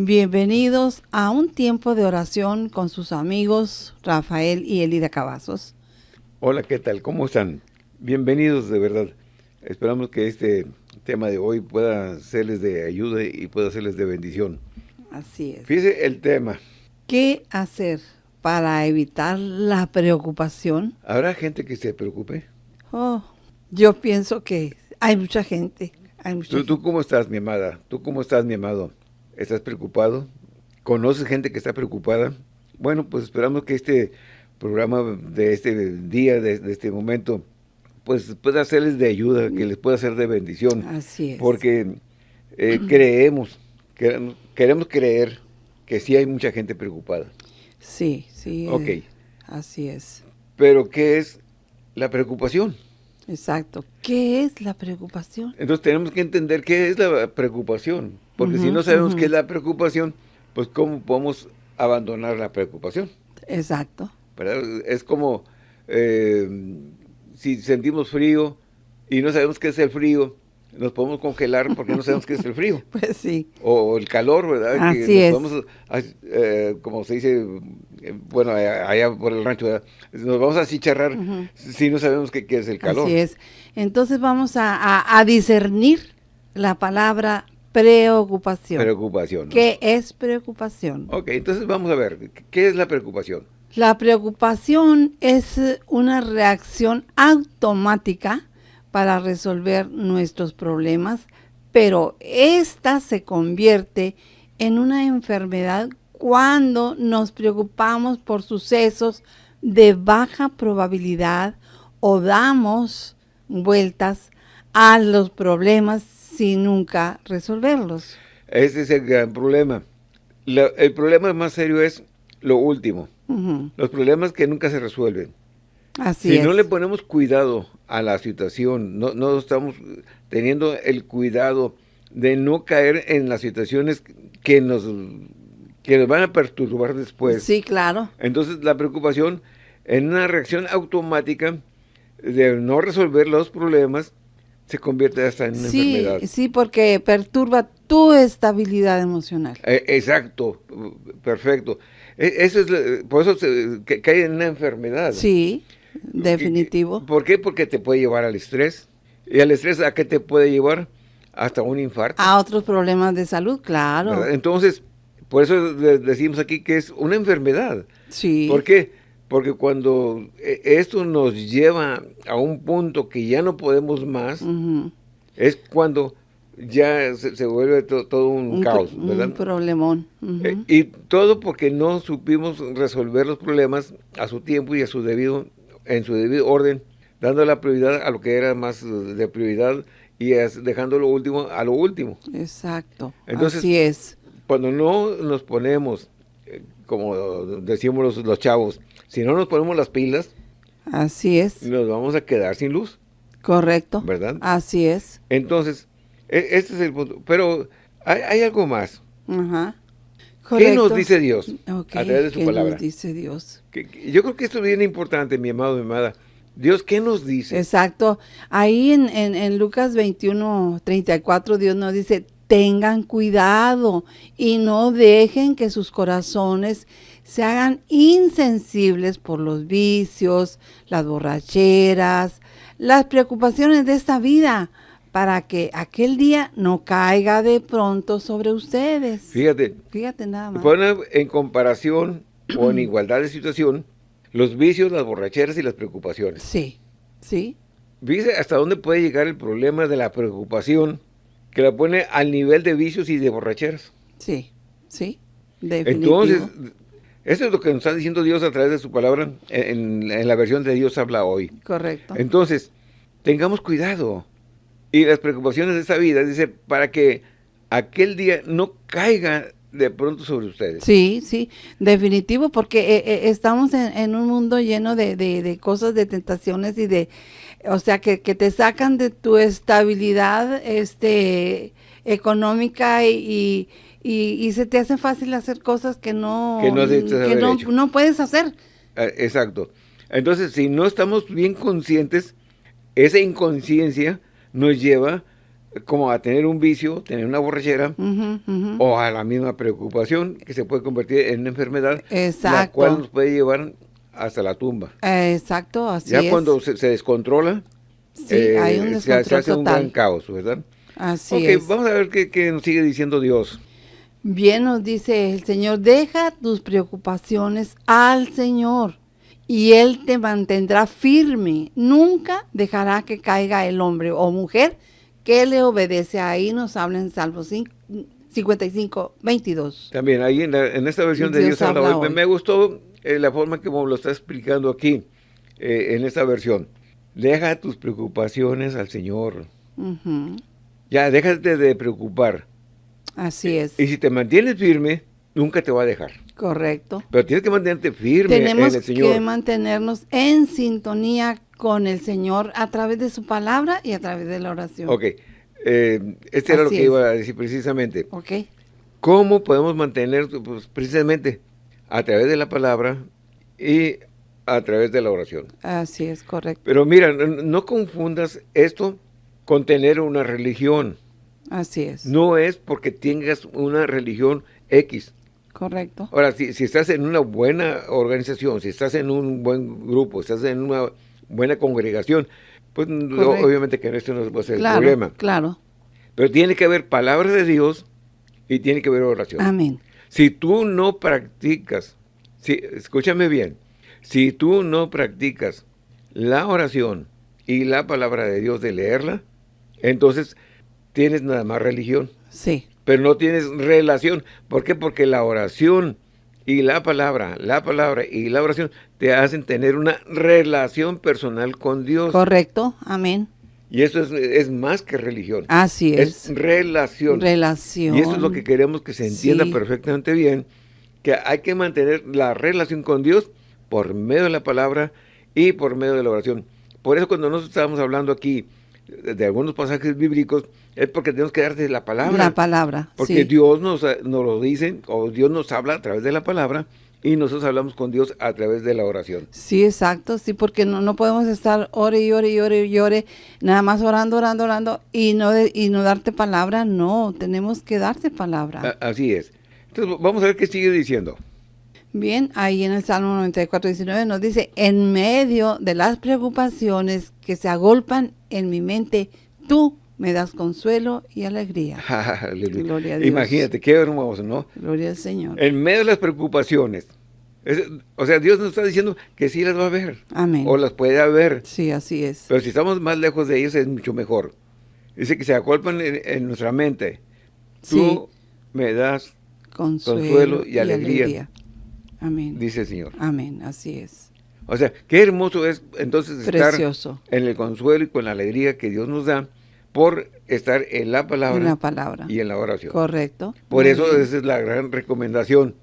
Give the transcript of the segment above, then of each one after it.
Bienvenidos a un tiempo de oración con sus amigos Rafael y Elida Cavazos. Hola, ¿qué tal? ¿Cómo están? Bienvenidos de verdad. Esperamos que este tema de hoy pueda serles de ayuda y pueda serles de bendición. Así es. Fíjese el tema. ¿Qué hacer para evitar la preocupación? ¿Habrá gente que se preocupe? Oh, yo pienso que hay mucha gente. Hay mucha ¿Tú, gente. ¿Tú cómo estás, mi amada? ¿Tú cómo estás, mi amado? ¿Estás preocupado? ¿Conoces gente que está preocupada? Bueno, pues esperamos que este programa de este día, de, de este momento, pues pueda serles de ayuda, que les pueda ser de bendición. Así es. Porque eh, creemos, queremos, queremos creer que sí hay mucha gente preocupada. Sí, sí. eh, Ok. así es. Pero ¿qué es la preocupación? Exacto. ¿Qué es la preocupación? Entonces tenemos que entender qué es la preocupación. Porque si no sabemos qué es la preocupación, pues cómo podemos abandonar la preocupación. Exacto. ¿verdad? Es como eh, si sentimos frío y no sabemos qué es el frío, nos podemos congelar porque no sabemos qué es el frío. Pues sí. O el calor, ¿verdad? Así nos es. ah, eh, como se dice, bueno, allá allá por el rancho, ¿verdad? nos vamos a achicharrar Ujú. si no sabemos qué, qué es el calor. Así es. Entonces vamos a, a- a discernir la palabra preocupación. Preocupación. ¿no? ¿Qué es preocupación? Ok, entonces vamos a ver, ¿qué es la preocupación? La preocupación es una reacción automática para resolver nuestros problemas, pero esta se convierte en una enfermedad cuando nos preocupamos por sucesos de baja probabilidad o damos vueltas a los problemas sin nunca resolverlos. Ese es el gran problema. La- el problema más serio es lo último, los problemas que nunca se resuelven. Así si es. no le ponemos cuidado a la situación, no, no estamos teniendo el cuidado de no caer en las situaciones que nos, que nos van a perturbar después. sí, claro. Entonces la preocupación en una reacción automática de no resolver los problemas se convierte hasta en una Sí, enfermedad. sí, porque perturba tu estabilidad emocional. Eh, exacto, perfecto. E- Eso es, por eso se, que- cae en una enfermedad. Sí, definitivo. ¿Por qué? Porque te puede llevar al estrés. ¿Y al estrés a qué te puede llevar? Hasta un infarto. A otros problemas de salud, claro. ¿verdad? Entonces, por eso de- decimos aquí que es una enfermedad. Sí. ¿Por qué? Porque cuando eh, esto nos lleva a un punto que ya no podemos más, es cuando ya se, se vuelve to- todo un, Un, caos, ¿verdad? un problemón. Eh, y todo porque no supimos resolver los problemas a su tiempo y a su debido, en su debido orden, dando la prioridad a lo que era más de prioridad y es- dejando lo último a lo último. Exacto. Entonces- Así es. Cuando no nos ponemos, eh, como decimos los, los chavos, si no nos ponemos las pilas, Así es. nos vamos a quedar sin luz, Correcto. ¿verdad? Así es. Entonces, e- este es el punto. Pero hay, hay algo más. Ajá. ¿Qué nos dice Dios a través de su ¿qué palabra? nos dice Dios? Yo creo que esto es bien importante, mi amado, mi amada. Dios, ¿qué nos dice? Exacto. Ahí en, en, en Lucas 21, 34, Dios nos dice, tengan cuidado y no dejen que sus corazones se hagan insensibles por los vicios, las borracheras, las preocupaciones de esta vida, para que aquel día no caiga de pronto sobre ustedes. Fíjate, Fíjate nada más. pone en comparación o en igualdad de situación los vicios, las borracheras y las preocupaciones. Sí, sí, Fíjese hasta dónde puede llegar el problema de la preocupación que la pone al nivel de vicios y de borracheras. sí, sí. Definitivo. Entonces, eso es lo que nos está diciendo Dios a través de su palabra en, en la versión de Dios habla hoy. Correcto. Entonces, tengamos cuidado. Y las preocupaciones de esta vida, dice, para que aquel día no caiga de pronto sobre ustedes. Sí, sí, definitivo, porque eh, eh, estamos en, en un mundo lleno de, de- de cosas, de tentaciones y de, o sea, que, que te sacan de tu estabilidad este, económica y, y, y- y se te hace fácil hacer cosas que no, Que no que puedes hacer. Ah, Exacto. Entonces, si no estamos bien conscientes, esa inconsciencia nos lleva como a tener un vicio, tener una borrachera, o a la misma preocupación que se puede convertir en una enfermedad, la Exacto. cual nos puede llevar hasta la tumba. Exacto, así ya es. cuando se, se descontrola, Sí, eh, hay un se- se, hace un gran total. caos, ¿verdad? Así ok, es. vamos a ver qué, qué nos sigue diciendo Dios. Bien nos dice el Señor, deja tus preocupaciones al Señor y Él te mantendrá firme. Nunca dejará que caiga el hombre o mujer que le obedece. Ahí nos habla en Salmo 5 55, 22. También ahí en, la- en esta versión de Dios Dios habla habla hoy, me- hoy. me gustó eh, la forma como lo está explicando aquí, eh, en esta versión. Deja tus preocupaciones al Señor. Ya, déjate de preocupar. Así es, Y si te mantienes firme, nunca te va a dejar. correcto. Pero tienes que mantenerte firme Tenemos en el que Señor. mantenernos en sintonía con el Señor a través de su palabra y a través de la oración. Ok, eh, este era lo que es. iba a decir precisamente. ¿Ok? ¿Cómo podemos mantener, pues, precisamente, a través de la palabra y a través de la oración? Así es, correcto. Pero mira, no confundas esto con tener una religión. Así es. No es porque tengas una religión X. Correcto. Ahora, si, si estás en una buena organización, si estás en un buen grupo, estás en una buena congregación, pues obviamente que esto no va a ser Claro, el problema. claro. Pero tiene que haber palabra de Dios y tiene que haber oración. Amén. Si tú no practicas, si, escúchame bien, si tú no practicas la oración y la palabra de Dios de leerla, entonces tienes nada más religión, Sí, pero no tienes relación. ¿Por qué? Porque la oración y la palabra, la palabra y la oración te hacen tener una relación personal con Dios. correcto. Amén. Y eso es, es más que religión. Así es es. relación. Relación. Y eso es lo que queremos que se entienda Sí. perfectamente bien, que hay que mantener la relación con Dios por medio de la palabra y por medio de la oración. Por eso cuando nosotros estábamos hablando aquí de, de algunos pasajes bíblicos, es porque tenemos que darte la palabra. La palabra. porque sí. Dios nos, nos lo dice, o Dios nos habla a través de la palabra, y nosotros hablamos con Dios a través de la oración. Sí, exacto, sí, porque no, no podemos estar ore y ore y ore y ore, nada más orando, orando, orando, y no, de- y no darte palabra, no, tenemos que darte palabra. A- así es. Entonces vamos a ver qué sigue diciendo. Bien, ahí en el Salmo 94, 19 nos dice, en medio de las preocupaciones que se agolpan en mi mente, tú me das consuelo y alegría. Gloria a Dios. Imagínate, qué hermoso, ¿no? Gloria al Señor. En medio de las preocupaciones. Es- o sea, Dios nos está diciendo que sí las va a ver. Amén. O las puede haber. Sí, así es. Pero si estamos más lejos de ellos es mucho mejor. Dice que se acolpan en, en nuestra mente. Tú me das, Consuelo, consuelo y alegría. Amén. dice el Señor. Amén, así es. O sea, qué hermoso es entonces estar en el consuelo y con la alegría que Dios nos da por estar en la palabra En la palabra. y en la oración. Correcto. Por Muy eso bien. esa es la gran recomendación.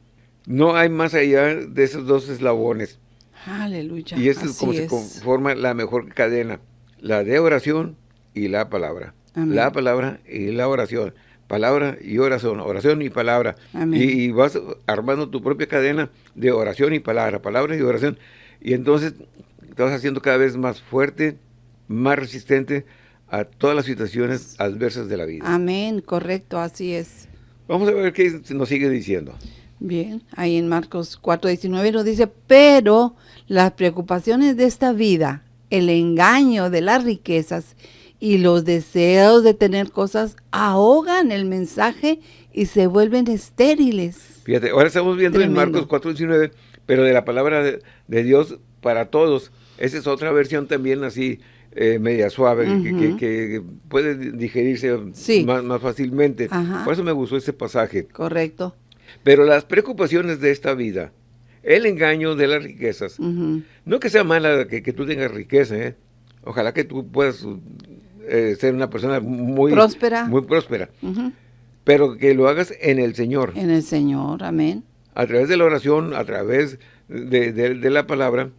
No hay más allá de esos dos eslabones. Aleluya. Y esto es como se conforma la mejor cadena. La de oración y la palabra. Amén. La palabra y la oración. Palabra y oración. Oración y palabra. Amén. Y, y vas armando tu propia cadena de oración y palabra. Palabra y oración. Y entonces te vas haciendo cada vez más fuerte, más resistente a todas las situaciones adversas de la vida. Amén, correcto, así es. Vamos a ver qué nos sigue diciendo. Bien, ahí en Marcos 4:19 nos dice, pero las preocupaciones de esta vida, el engaño de las riquezas y los deseos de tener cosas ahogan el mensaje y se vuelven estériles. Fíjate, ahora estamos viendo Tremendo. en Marcos 4.19, pero de la palabra de, de Dios para todos. Esa es otra versión también así, eh, media suave, que- que, Ujú. que puede digerirse Sí. más, más fácilmente. Ajá. Por eso me gustó este pasaje. Correcto. Pero las preocupaciones de esta vida, el engaño de las riquezas, no que sea mala que, que tú tengas riqueza, ¿eh? ojalá que tú puedas eh, ser una persona muy Próspera. muy próspera, pero que lo hagas en el Señor. En el Señor, amén. a través de la oración, a través de, de- de la palabra.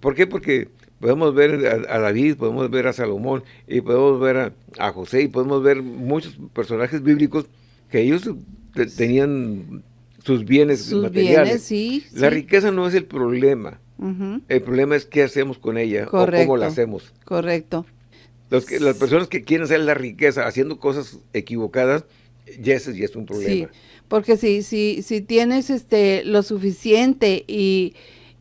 ¿Por qué? Porque podemos ver a, a David, podemos ver a Salomón, y podemos ver a, a José, y podemos ver muchos personajes bíblicos que ellos te- tenían sus bienes Sus materiales. bienes, sí. La sí. riqueza no es el problema. Ujú. El problema es qué hacemos con ella o Correcto. cómo la hacemos. Correcto. Los que, las personas que quieren hacer la riqueza haciendo cosas equivocadas, ya ese ya es un problema. Sí, porque si, si, si tienes este lo suficiente y,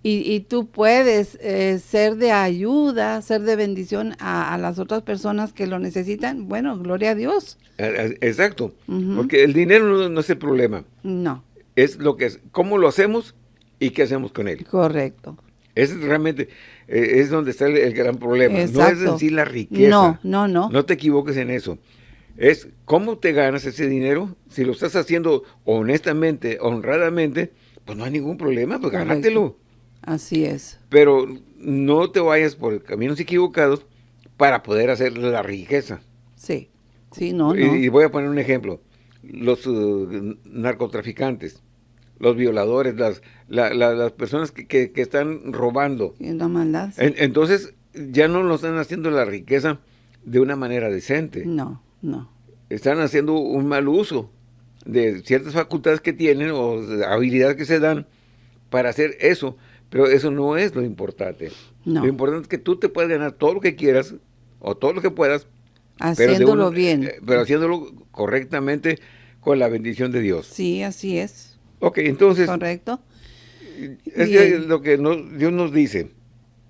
y, tú puedes eh, ser de ayuda, ser de bendición a, las otras personas que lo necesitan, bueno, gloria a Dios. Exacto, porque el dinero no, es el problema. No. Es lo que es, cómo lo hacemos y qué hacemos con él. Correcto. Es realmente, eh, es donde está el, gran problema. No es en sí la riqueza. No, no, no. No te equivoques en eso. Es cómo te ganas ese dinero. Si lo estás haciendo honestamente, honradamente, pues no hay ningún problema, pues gánatelo. Así es. Pero no te vayas por caminos equivocados para poder hacer la riqueza. Sí, sí, no, no. Y, voy a poner un ejemplo. Los uh, narcotraficantes, los violadores, las, las personas que, están robando. la maldad. entonces, ya no lo están haciendo la riqueza de una manera decente. No, no. Están haciendo un mal uso de ciertas facultades que tienen o habilidades que se dan para hacer eso. Pero eso no es lo importante. Lo importante es que tú te puedas ganar todo lo que quieras o todo lo que puedas. Haciéndolo bien. Eh, pero haciéndolo correctamente con la bendición de Dios. Sí, así es. Ok, entonces. Correcto. Es lo que Dios nos dice.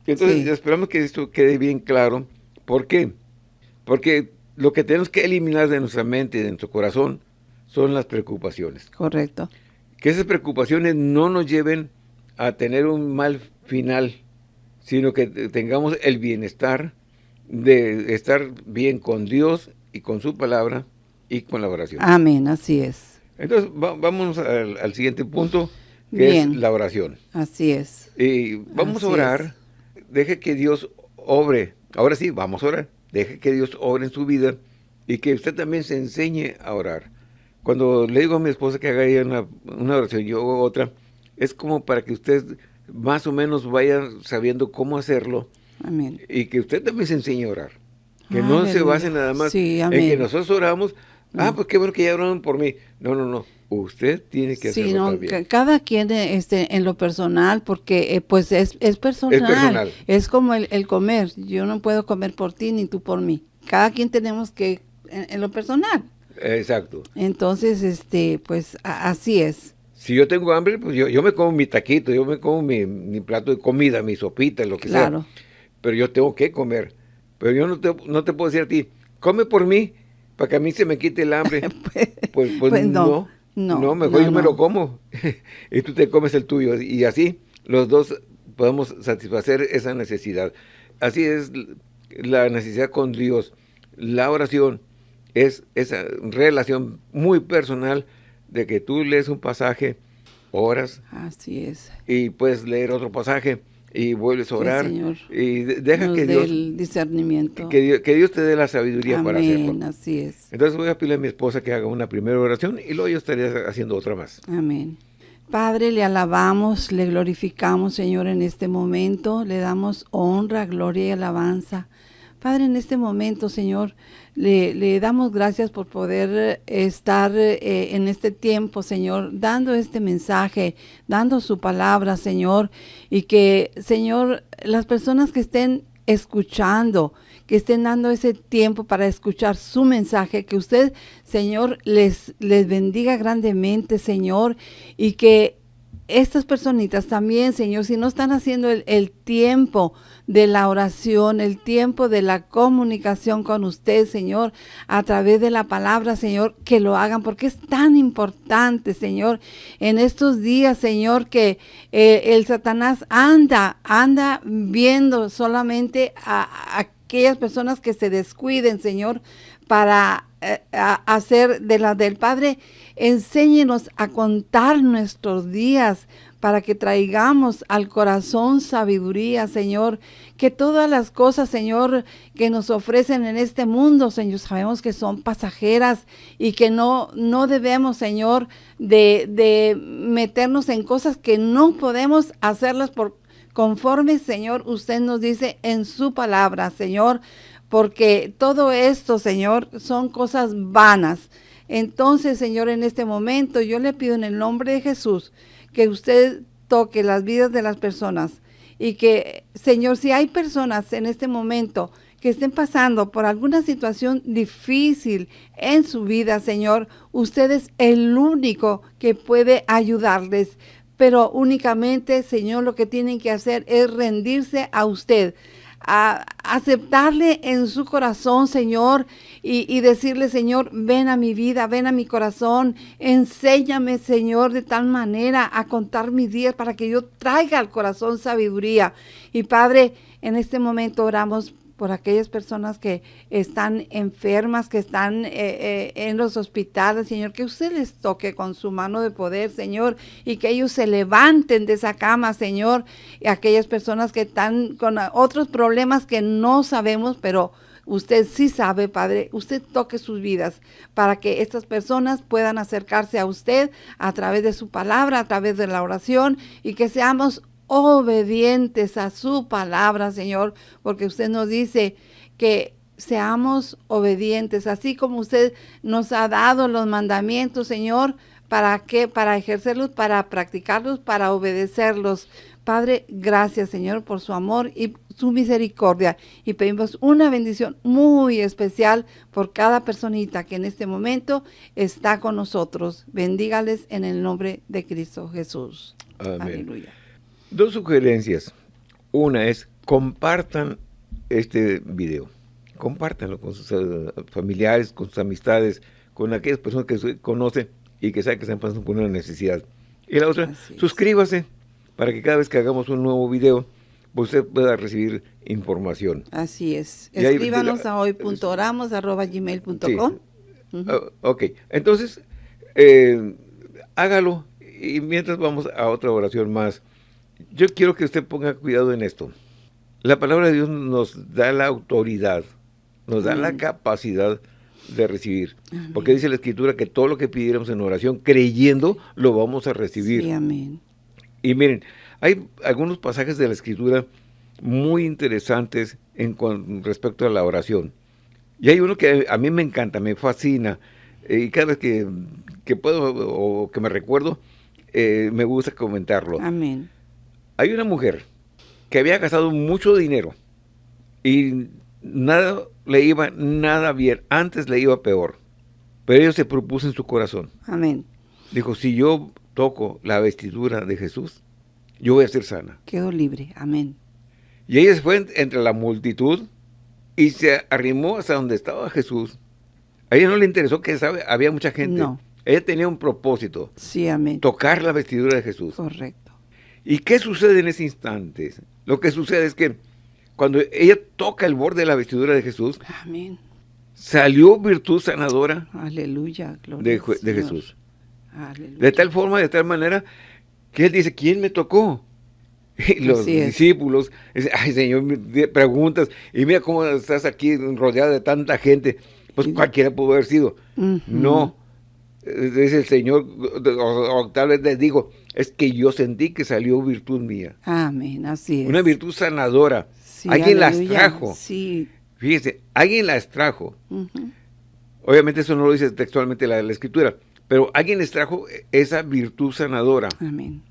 Entonces esperamos que esto quede bien claro. ¿Por qué? Porque lo que tenemos que eliminar de nuestra mente y de nuestro corazón son las preocupaciones. Correcto. Que esas preocupaciones no nos lleven a tener un mal final, sino que tengamos el bienestar de estar bien con Dios y con su palabra y con la oración. Amén, así es. Entonces, vamos al, siguiente punto, que es la oración. Así es. Y vamos a orar, deje que Dios obre. Ahora sí, vamos a orar. Deje que Dios obre en su vida y que usted también se enseñe a orar. Cuando le digo a mi esposa que haga una, una oración, yo hago otra, es como para que usted más o menos vaya sabiendo cómo hacerlo. Amén. Y que usted también se enseñe a orar. Que no se base nada más en que nosotros oramos. Ah, pues qué bueno que ya oraron por mí. No, no, no. Usted tiene que hacerlo sí, no, también. Cada quien este, en lo personal, porque eh, pues es, es, personal. es, personal. Es como el, comer. Yo no puedo comer por ti ni tú por mí. Cada quien tenemos que, en, lo personal. Exacto. Entonces, este, pues así es si yo tengo hambre, pues yo, yo me como mi taquito, yo me como mi, plato de comida, mi sopita, lo que sea. Pero yo tengo que comer. Pero yo no te, no te puedo decir a ti, come por mí, para que a mí se me quite el hambre. pues, pues, pues no, no, no, mejor yo me lo como. y tú te comes el tuyo. Y así los dos podemos satisfacer esa necesidad. Así es la necesidad con Dios. La oración es esa relación muy personal de que tú lees un pasaje, oras. Así es. Y puedes leer otro pasaje y vuelves a orar. señor. Y deja que Dios... el discernimiento. Que Dios, que Dios, te dé la sabiduría para hacerlo. así es. Entonces voy a pedirle a mi esposa que haga una primera oración y luego yo estaría haciendo otra más. Amén. Padre, le alabamos, le glorificamos, Señor, en este momento. Le damos honra, gloria y alabanza. Padre, en este momento, Señor, le, damos gracias por poder estar eh, en este tiempo, Señor, dando este mensaje, dando su palabra, Señor, y que, Señor, las personas que estén escuchando, que estén dando ese tiempo para escuchar su mensaje, que usted, Señor, les, les bendiga grandemente, Señor, y que estas personitas también, Señor, si no están haciendo el, tiempo de la oración, el tiempo de la comunicación con usted, Señor, a través de la palabra, Señor, que lo hagan, porque es tan importante, Señor, en estos días, Señor, que eh, el Satanás anda, anda viendo solamente a, aquellas personas que se descuiden, Señor, para eh, hacer de la del Padre Enséñenos a contar nuestros días para que traigamos al corazón sabiduría, Señor. Que todas las cosas, Señor, que nos ofrecen en este mundo, Señor, sabemos que son pasajeras y que no, no debemos, Señor, de, de meternos en cosas que no podemos hacerlas por conforme, Señor, usted nos dice en su palabra, Señor, porque todo esto, Señor, son cosas vanas. Entonces, Señor, en este momento yo le pido en el nombre de Jesús que usted toque las vidas de las personas y que, Señor, si hay personas en este momento que estén pasando por alguna situación difícil en su vida, Señor, usted es el único que puede ayudarles. Pero únicamente, Señor, lo que tienen que hacer es rendirse a usted a aceptarle en su corazón, Señor, y, y, decirle, Señor, ven a mi vida, ven a mi corazón, enséñame, Señor, de tal manera a contar mis días para que yo traiga al corazón sabiduría. Y Padre, en este momento oramos por aquellas personas que están enfermas, que están eh, eh, en los hospitales, Señor, que usted les toque con su mano de poder, Señor, y que ellos se levanten de esa cama, Señor, y aquellas personas que están con otros problemas que no sabemos, pero usted sí sabe, Padre, usted toque sus vidas para que estas personas puedan acercarse a usted a través de su palabra, a través de la oración y que seamos obedientes a su palabra, Señor, porque usted nos dice que seamos obedientes, así como usted nos ha dado los mandamientos, Señor, ¿para qué? Para ejercerlos, para practicarlos, para obedecerlos. Padre, gracias, Señor, por su amor y su misericordia. Y pedimos una bendición muy especial por cada personita que en este momento está con nosotros. Bendígales en el nombre de Cristo Jesús. Amén. Aleluya. Dos sugerencias. Una es, compartan este video. Compártanlo con sus eh, familiares, con sus amistades, con aquellas personas que conocen y que saben que están pasando por una necesidad. Y la otra, suscríbase para que cada vez que hagamos un nuevo video, usted pueda recibir información. Así es. Escríbanos a hoy.oramos.gmail.com. Ah, ok, entonces, eh, hágalo y mientras vamos a otra oración más yo quiero que usted ponga cuidado en esto. La palabra de Dios nos da la autoridad, nos da la capacidad de recibir. Porque dice la Escritura que todo lo que pidiéramos en oración, creyendo, lo vamos a recibir. Sí, amén. Y miren, hay algunos pasajes de la Escritura muy interesantes en con respecto a la oración. Y hay uno que a mí me encanta, me fascina, eh, y cada vez que, que puedo o que me recuerdo, eh, me gusta comentarlo. Amén. Hay una mujer que había gastado mucho dinero y nada le iba nada bien. Antes le iba peor. Pero ella se propuso en su corazón. Amén. Dijo, si yo toco la vestidura de Jesús, yo voy a ser sana. Quedó libre. Amén. Y ella se fue entre la multitud y se arrimó hasta donde estaba Jesús. A ella no le interesó que sabe, había mucha gente. No. Ella tenía un propósito. Sí, amén. Tocar la vestidura de Jesús. Correcto. ¿Y qué sucede en ese instante? Lo que sucede es que cuando ella toca el borde de la vestidura de Jesús, Amén. salió virtud sanadora Aleluya, de, de, Jesús. Aleluya. De tal forma, de tal manera, que él dice, ¿quién me tocó? Y los discípulos, ay Señor, preguntas, y mira cómo estás aquí rodeada de tanta gente. Pues cualquiera pudo haber sido. No, dice el Señor, o, tal vez les digo, es que yo sentí que salió virtud mía. Amén, así es. Una virtud sanadora. alguien las trajo. Sí. Fíjese, alguien las trajo. Obviamente eso no lo dice textualmente la, la escritura, pero alguien les trajo esa virtud sanadora. Amén.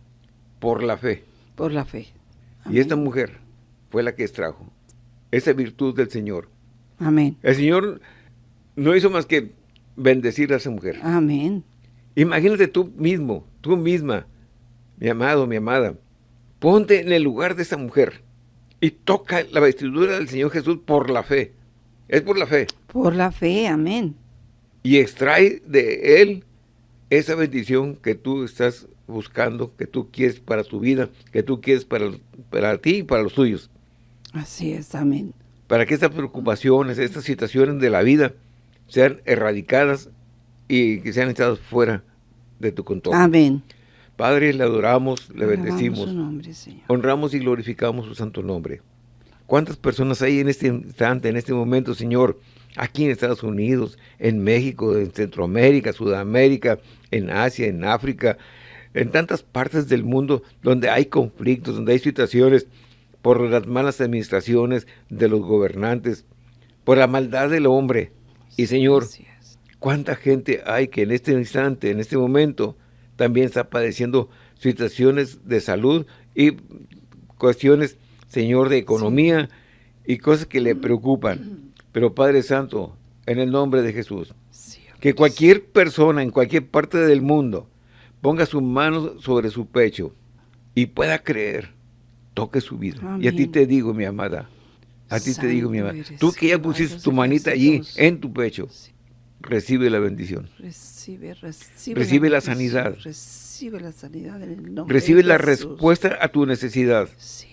Por la fe. Por la fe. Y esta mujer fue la que extrajo esa virtud del Señor. Amén. El Señor no hizo más que bendecir a esa mujer. Amén. Imagínate tú mismo, tú misma, mi amado, mi amada, ponte en el lugar de esa mujer y toca la vestidura del Señor Jesús por la fe. Es por la fe. Por la fe, amén. Y extrae de Él esa bendición que tú estás buscando, que tú quieres para tu vida, que tú quieres para, para ti y para los tuyos. Así es, amén. Para que estas preocupaciones, estas situaciones de la vida sean erradicadas y que sean echadas fuera de tu control. Amén. Padre, le adoramos, le bendecimos. Su nombre, Señor. Honramos y glorificamos su santo nombre. ¿Cuántas personas hay en este instante, en este momento, Señor? Aquí en Estados Unidos, en México, en Centroamérica, Sudamérica, en Asia, en África, en tantas partes del mundo donde hay conflictos, donde hay situaciones por las malas administraciones de los gobernantes, por la maldad del hombre, y Señor, ¿cuánta gente hay que en este instante, en este momento, también está padeciendo situaciones de salud y cuestiones, Señor, de economía y cosas que le preocupan. Pero Padre Santo, en el nombre de Jesús, que cualquier persona en cualquier parte del mundo ponga su mano sobre su pecho y pueda creer, toque su vida. Y a ti te digo, mi amada, a ti te digo, mi amada, tú que ya pusiste tu manita allí en tu pecho, recibe la bendición. Recibe, recibe, recibe la, sanidad. Recibe la sanidad en el nombre Recibe la respuesta a tu necesidad. Sí.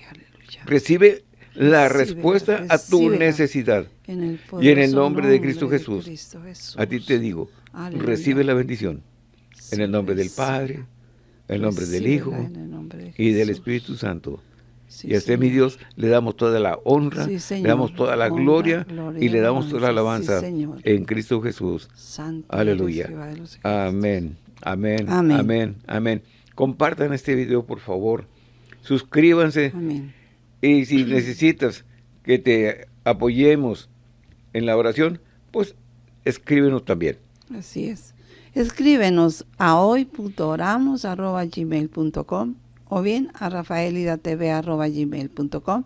Recibe la respuesta a tu necesidad. y en el nombre de Cristo, Jesús, a ti te digo, recibe la bendición. en el nombre del Padre, en el nombre del Hijo y del Espíritu Santo. Y a este mi Dios le damos toda la honra, le damos toda la gloria, y le damos toda la alabanza en Cristo Jesús. Aleluya. Amén. Amén. Amén. Amén. Compartan este video, por favor. Suscríbanse. Amén y si necesitas que te apoyemos en la oración, pues escríbenos también. Así es. Escríbenos a hoy.oramos.gmail.com o bien a rafaelidatv.gmail.com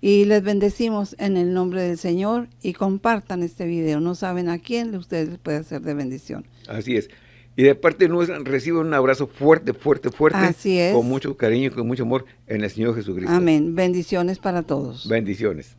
y les bendecimos en el nombre del Señor y compartan este video. No saben a quién ustedes les puede hacer de bendición. Así es. Y de parte nuestra reciban un abrazo fuerte, fuerte, fuerte. Así es. Con mucho cariño y con mucho amor en el Señor Jesucristo. Amén. Bendiciones para todos. Bendiciones.